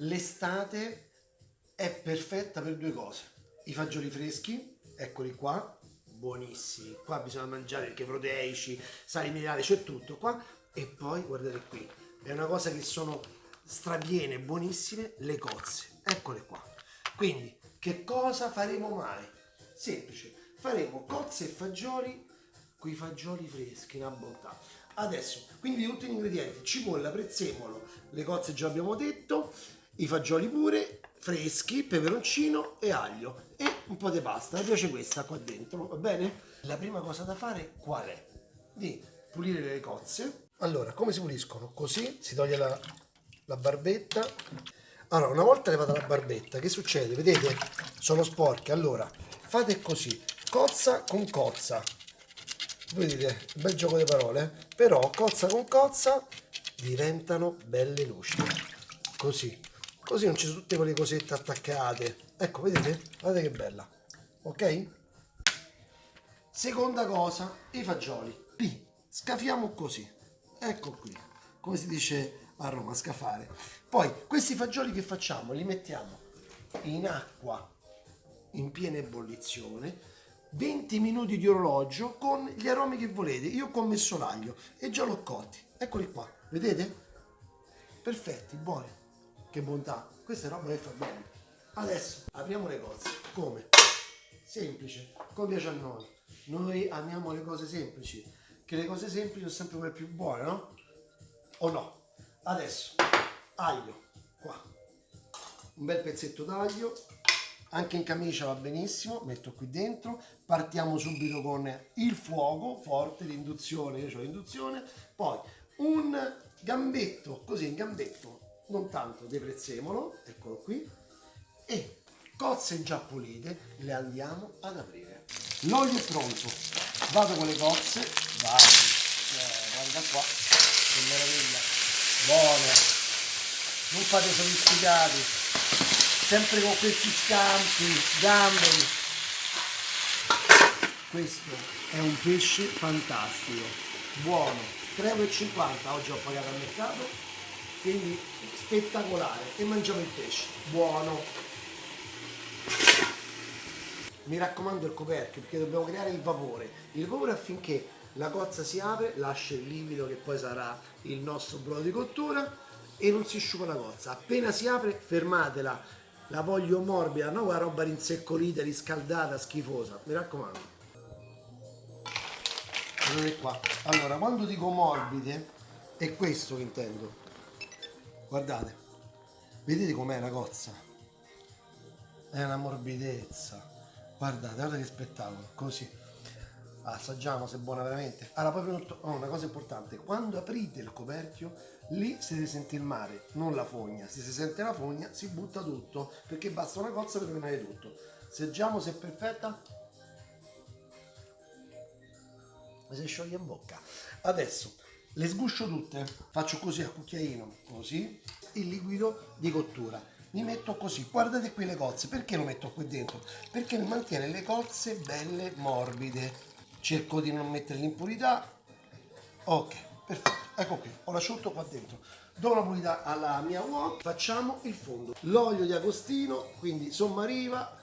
l'estate è perfetta per due cose. I fagioli freschi, eccoli qua, buonissimi. Qua bisogna mangiare perché proteici, sali minerali, c'è tutto qua. E poi guardate qui, è una cosa che sono strapiene, buonissime, le cozze. Eccole qua. Quindi, che cosa faremo mai? Semplice, faremo cozze e fagioli con i fagioli freschi, una bontà. Adesso, quindi tutti gli ingredienti, cipolla, prezzemolo, le cozze già abbiamo detto, i fagioli pure, freschi, peperoncino e aglio e un po' di pasta. Mi piace questa qua dentro, va bene? La prima cosa da fare qual è? Di pulire le cozze. Allora, come si puliscono? Così si toglie la, la barbetta. Allora, una volta levata la barbetta, che succede? Vedete? Sono sporche. Allora, fate così, cozza con cozza. Vedete, bel gioco di parole, però cozza con cozza diventano belle lucide. Così così non ci sono tutte quelle cosette attaccate. Ecco vedete? Guardate che bella. Ok? Seconda cosa i fagioli. Li scafiamo così. Ecco qui. Come si dice a Roma scafare. Poi questi fagioli che facciamo? Li mettiamo in acqua in piena ebollizione 20 minuti di orologio con gli aromi che volete. Io ho messo l'aglio e già l'ho cotti. Eccoli qua. Vedete? Perfetti buoni che bontà, questa è roba che fa bene. Adesso apriamo le cose. Come? Semplice, come piace a noi. Noi amiamo le cose semplici, che le cose semplici sono sempre quelle più buone, no? O no? Adesso, aglio, qua. Un bel pezzetto d'aglio, anche in camicia va benissimo, metto qui dentro, partiamo subito con il fuoco forte, l'induzione, io ho l'induzione, poi un gambetto, così in gambetto, non tanto di prezzemolo, eccolo qui, e cozze già pulite le andiamo ad aprire. L'olio è pronto, vado con le cozze, vai, eh, guarda qua, che meraviglia, buone, non fate sofisticati, sempre con questi scampi, gamberi. Questo è un pesce fantastico, buono, 3,50 oggi ho pagato al mercato, quindi spettacolare. E mangiamo il pesce. Buono. Mi raccomando il coperchio perché dobbiamo creare il vapore. Il vapore affinché la cozza si apre lascia il livido che poi sarà il nostro brodo di cottura e non si asciuga la cozza. Appena si apre fermatela. La voglio morbida non quella roba rinseccolita riscaldata schifosa. Mi raccomando. Vedete qua. Allora quando dico morbide è questo che intendo guardate vedete com'è la cozza? È una morbidezza. Guardate guardate che spettacolo così. Assaggiamo se è buona veramente. Allora poi oh, una cosa importante quando aprite il coperchio lì si sentire il mare non la fogna. Se si sente la fogna si butta tutto perché basta una cozza per rovinare tutto. Assaggiamo se è perfetta. Si scioglie in bocca. Adesso le sguscio tutte faccio così a cucchiaino così il liquido di cottura. Mi metto così. Guardate qui le cozze. Perché lo metto qui dentro? Perché mi mantiene le cozze belle morbide. Cerco di non mettere l'impurità. Ok perfetto. Ecco qui. Ho l'asciutto qua dentro. Do una pulita alla mia wok facciamo il fondo. L'olio di agostino quindi sommariva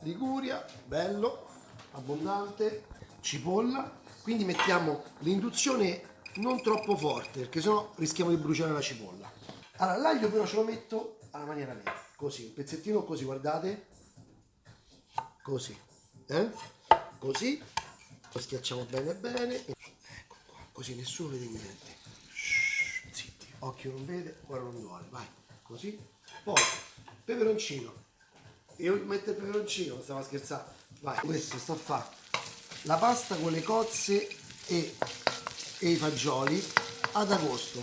liguria bello abbondante cipolla. Quindi mettiamo l'induzione non troppo forte perché sennò rischiamo di bruciare la cipolla. Allora l'aglio però ce lo metto alla maniera mia così un pezzettino così guardate. Così eh? così lo schiacciamo bene bene. Ecco qua così nessuno vede niente. Shhh, zitti occhio non vede ora non duole vai così. Poi peperoncino. Io metto il peperoncino stavo scherzando. Vai questo sta a fare la pasta con le cozze e e i fagioli ad agosto.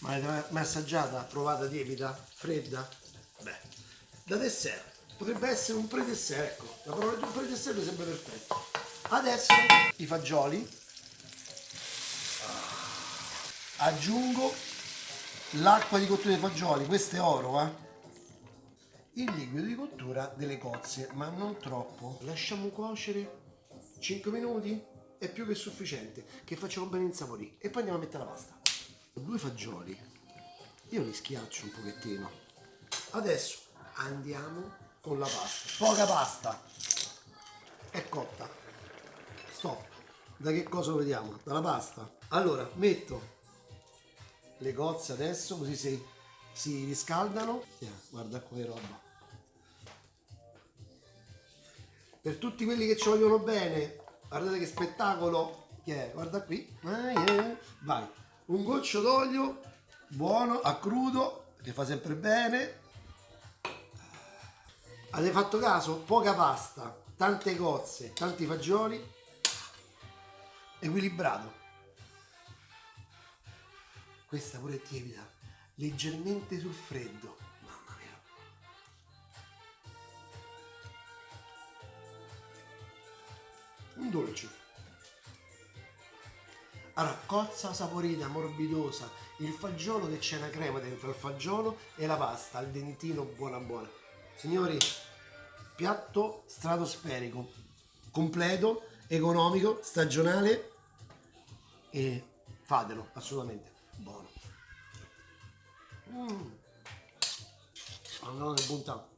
Ma l'avete mai assaggiata? Provata tiepida? Fredda? Beh, da dessert. Potrebbe essere un pre-dessert, ecco. La parola di un pre-dessert sembra perfetto. Adesso i fagioli. Aggiungo l'acqua di cottura dei fagioli, questo è oro, eh? Il liquido di cottura delle cozze, ma non troppo. Lasciamo cuocere 5 minuti è più che sufficiente che facciamo bene insaporire e poi andiamo a mettere la pasta. Due fagioli. Io li schiaccio un pochettino. Adesso andiamo con la pasta. Poca pasta. È cotta. Stop. Da che cosa lo vediamo? dalla pasta? Allora metto le cozze adesso così si, si riscaldano. Tiè, guarda come roba. Per tutti quelli che ci vogliono bene guardate che spettacolo che è guarda qui. Vai. Un goccio d'olio buono a crudo che fa sempre bene. Avete fatto caso? Poca pasta tante cozze tanti fagioli. Equilibrato. Questa pure è tiepida. Leggermente sul freddo allora cozza saporita morbidosa il fagiolo che c'è una crema dentro il fagiolo e la pasta al dentino buona buona. Signori piatto stratosferico completo economico stagionale e fatelo assolutamente buono. Mm. allora è buontanto